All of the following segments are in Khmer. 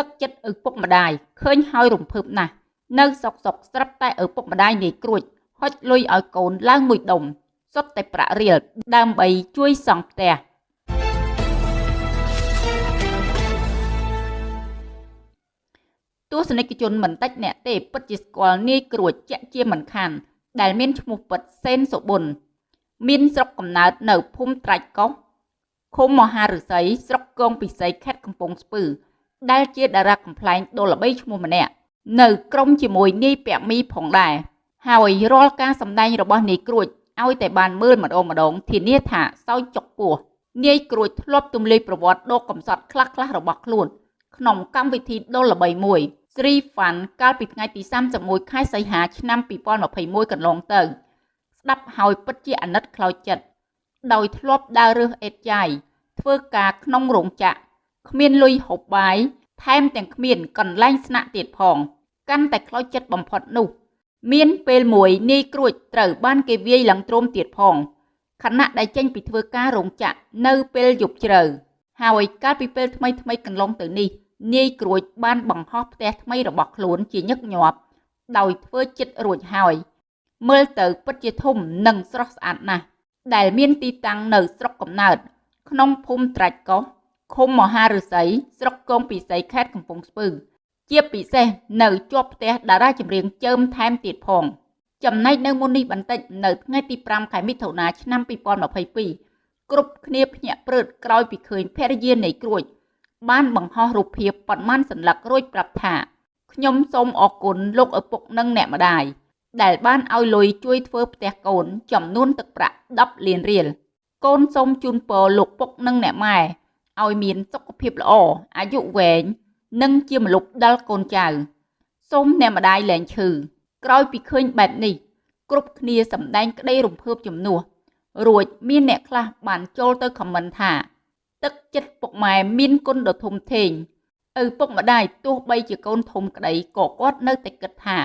ទឹកចិត្តឪពុកម្ដាយឃើញហើយរំភើបណាស់នៅសុកសុកស្រាប់តែឪពុកម្ដាយនាយក្រួចហុចលុយឲ្យកូនឡើងមួយដុំសុទ្ធតែប្រាក់រៀលដើម្បីជួយសង់ផ្ទះទស្សនិកជនមិនតិចអ្នកទេពិតជាស្គាល់នាយក្រួចជាក់ជាមិនខានដែលមានឈ្មោះពិតសេនសុប៊ុនមានស្រុកកំណើតនៅភូមិត្រាច់កោះឃុំមហាឫសីស្រុកគងពិសីខេត្តកំពង់ស្ពឺ ដែលជាតារាកំ pl ែងដ៏ល្បីឈ្មោះម្នាក់នៅក្រុមជាមួយនាយពាក់មីផងដែរហើយរាល់ការសម្ដែងរបស់នាយក្រួចឲ្យតែបានមើលម្ដងម្ដងធានាថាសោយចុកពោះនាយក្រួចធ្លាប់ទំលាយប្រវត្តិដកកំសត់ខ្លះៗរបស់ខ្លួន ក្នុងកម្មវិធីដ៏ល្បីមួយ Sri Fun កាលពីថ្ងៃទី31ខែសីហាឆ្នាំ2021កន្លងទៅ ស្ដាប់ហើយពិតជាអាណិតខ្លោចចិត្តដោយធ្លាប់ដើររើសអេតចាយធ្វើការក្នុងរោងចក្រ គ្មានលុយហូបបាយថែមទាំងគ្មានកន្លែងស្នាក់ទៀតផង កាន់តែខ្លោចចិត្តបំផុតនោះ មានពេលមួយនាយក្រួចត្រូវបានគេវាយឡើងទ្រមទៀតផងខណៈដែលចេញពីធ្វើការរោងចក្រនៅពេលយប់ជ្រៅហើយកាលពីពេលថ្មីថ្មីកន្លងទៅនេះនាយក្រួចបានបង្ហោះផ្ទះថ្មីរបស់ខ្លួនជាញឹកញាប់ដោយធ្វើចិត្តរួចហើយ មើលទៅពិតជាធំនិងស្រស់ស្អាតណាស់ដែលមានទីតាំងនៅស្រុកកំណើតក្នុងភូមិត្រាច់កោះ ឃុំមហាឫសីស្រុកគងពិសីខេត្តកំពង់ស្ពឺ ជាពិសេសនៅជាប់ផ្ទះតារាចម្រៀងចើមថែមទៀតផង ចំណែកនៅមុននេះបន្តិចនៅថ្ងៃទី5ខែមិថុនាឆ្នាំ2022គ្រប់គ្នាភ្ញាក់ព្រឺតក្រោយពីឃើញភរិយានៃក្រួច បានបង្ហោះរូបភាពប៉ុន្មានសន្លឹករួចប្រាប់ថាខ្ញុំសូមអរគុណលោកឪពុកនិងអ្នកម្ដាយដែលបានឲ្យលុយជួយធ្វើផ្ទះកូនចំនួនទឹកប្រាក់10លានរៀលកូនសូមជូនពរលោកពុកនិងអ្នកម៉ែ ឲ្យមានសុខភាពល្អអាយុវែងនិងជាម្លប់ដល់កូនចៅសូមអ្នកម្ដាយលែងឈឺក្រោយពីឃើញបែបនេះ គ្រប់គ្នាសម្ដែងក្តីរំភើបជំនួសរួចមានអ្នកខ្លះបានចូលទៅខមមិនថា ទឹកចិត្តពុកម៉ែមានគុណដ៏ធំធេងឪពុកម្ដាយទោះបីជាកូនធំក្តីក៏គាត់នៅតែគិតថា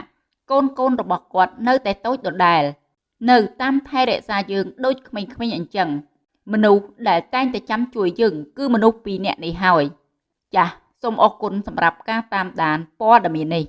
កូនកូនរបស់គាត់នៅតែតូចដដែល នៅតាមថែរក្សាយើងដូចក្មេងៗអញ្ចឹង មនុស្សដែលតែងតែចាំជួយយើង គឺមនុស្សពីរនាក់នេះហើយ ចាសសូមអរគុណសម្រាប់ការតាមដានព័ត៌មាននេះ